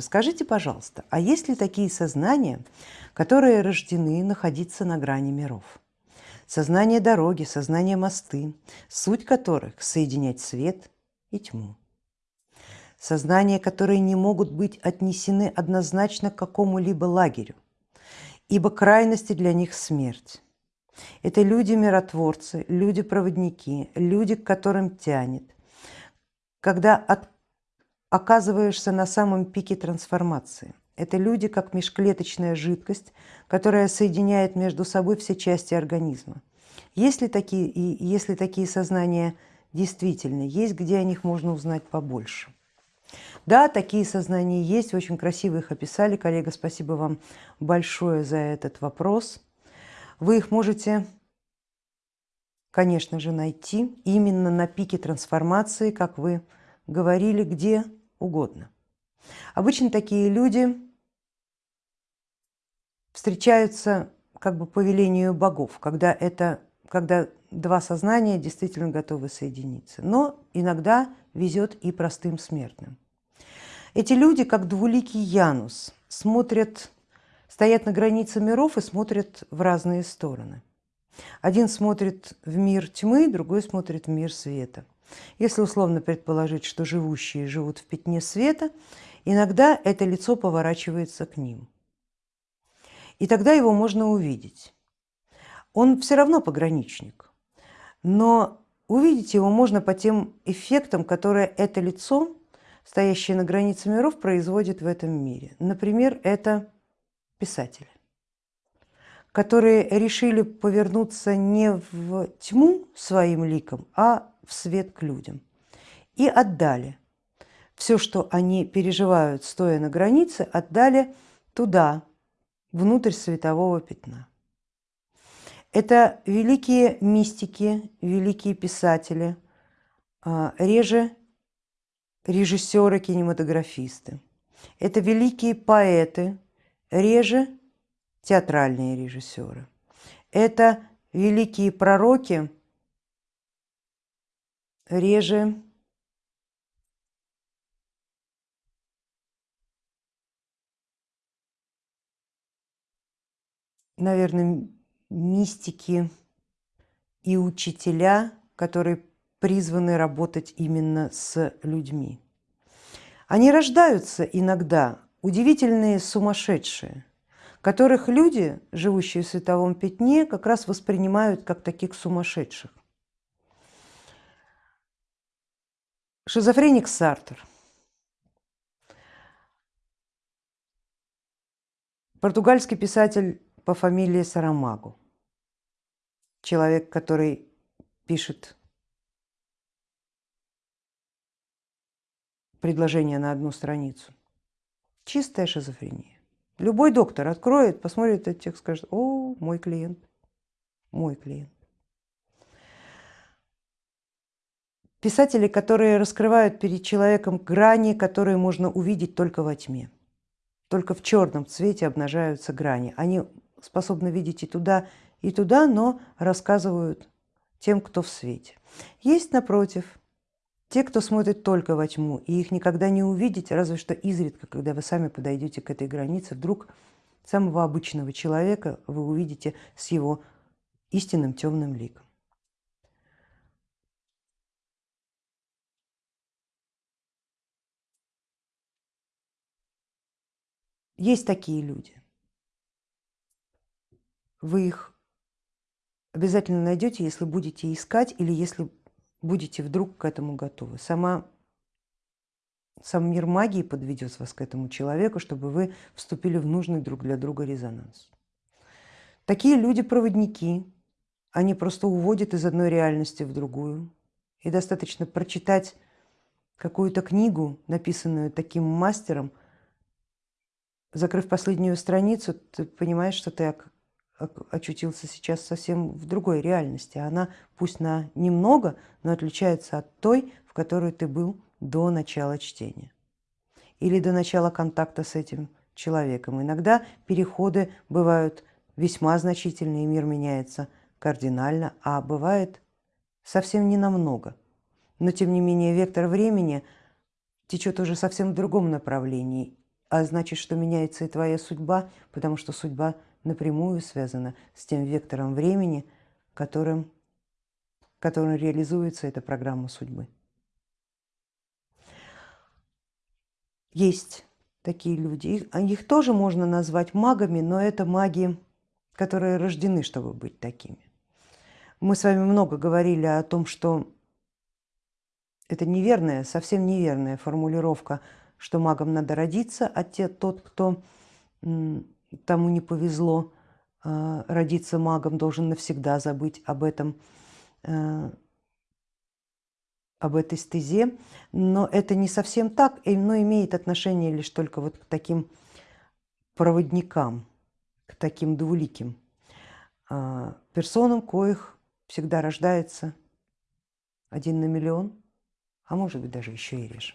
Скажите, пожалуйста, а есть ли такие сознания, которые рождены находиться на грани миров? Сознание дороги, сознание мосты, суть которых соединять свет и тьму. Сознания, которые не могут быть отнесены однозначно к какому-либо лагерю, ибо крайности для них смерть. Это люди-миротворцы, люди-проводники, люди, к которым тянет. Когда от, оказываешься на самом пике трансформации. Это люди, как межклеточная жидкость, которая соединяет между собой все части организма. Если такие, и если такие сознания действительно есть, где о них можно узнать побольше? Да, такие сознания есть, очень красиво их описали. Коллега, спасибо вам большое за этот вопрос. Вы их можете, конечно же, найти именно на пике трансформации, как вы говорили, где угодно. Обычно такие люди встречаются как бы по велению богов, когда, это, когда два сознания действительно готовы соединиться. Но иногда везет и простым смертным. Эти люди, как двуликий Янус, смотрят, стоят на границе миров и смотрят в разные стороны. Один смотрит в мир тьмы, другой смотрит в мир света. Если условно предположить, что живущие живут в пятне света, иногда это лицо поворачивается к ним. И тогда его можно увидеть. Он все равно пограничник, но увидеть его можно по тем эффектам, которые это лицо, стоящее на границе миров, производит в этом мире. Например, это писатели, которые решили повернуться не в тьму своим ликом, а в свет к людям. И отдали все, что они переживают, стоя на границе, отдали туда, внутрь светового пятна. Это великие мистики, великие писатели, а, реже режиссеры, кинематографисты. Это великие поэты, реже театральные режиссеры. Это великие пророки, реже наверное, мистики и учителя, которые призваны работать именно с людьми. Они рождаются иногда удивительные сумасшедшие, которых люди, живущие в световом пятне, как раз воспринимают как таких сумасшедших. Шизофреник Сартер. Португальский писатель по фамилии Сарамагу. Человек, который пишет предложение на одну страницу. Чистая шизофрения. Любой доктор откроет, посмотрит этот текст, скажет, о, мой клиент, мой клиент. Писатели, которые раскрывают перед человеком грани, которые можно увидеть только во тьме. Только в черном цвете обнажаются грани. Они способны видеть и туда, и туда, но рассказывают тем, кто в свете. Есть, напротив, те, кто смотрит только во тьму, и их никогда не увидеть, разве что изредка, когда вы сами подойдете к этой границе, вдруг самого обычного человека вы увидите с его истинным темным ликом. Есть такие люди. Вы их обязательно найдете, если будете искать или если будете вдруг к этому готовы. Сама, сам мир магии подведет вас к этому человеку, чтобы вы вступили в нужный друг для друга резонанс. Такие люди-проводники, они просто уводят из одной реальности в другую. И достаточно прочитать какую-то книгу, написанную таким мастером – закрыв последнюю страницу, ты понимаешь, что ты очутился сейчас совсем в другой реальности. Она пусть на немного, но отличается от той, в которой ты был до начала чтения или до начала контакта с этим человеком. Иногда переходы бывают весьма значительные, мир меняется кардинально, а бывает совсем не намного. Но тем не менее вектор времени течет уже совсем в другом направлении, а значит, что меняется и твоя судьба, потому что судьба напрямую связана с тем вектором времени, которым, которым реализуется эта программа судьбы. Есть такие люди, их, а их тоже можно назвать магами, но это маги, которые рождены, чтобы быть такими. Мы с вами много говорили о том, что это неверная, совсем неверная формулировка, что магом надо родиться, а те, тот, кто тому не повезло а, родиться магом, должен навсегда забыть об этом, а, об этой стезе. Но это не совсем так, но имеет отношение лишь только вот к таким проводникам, к таким двуликим а, персонам, коих всегда рождается один на миллион, а может быть даже еще и реже.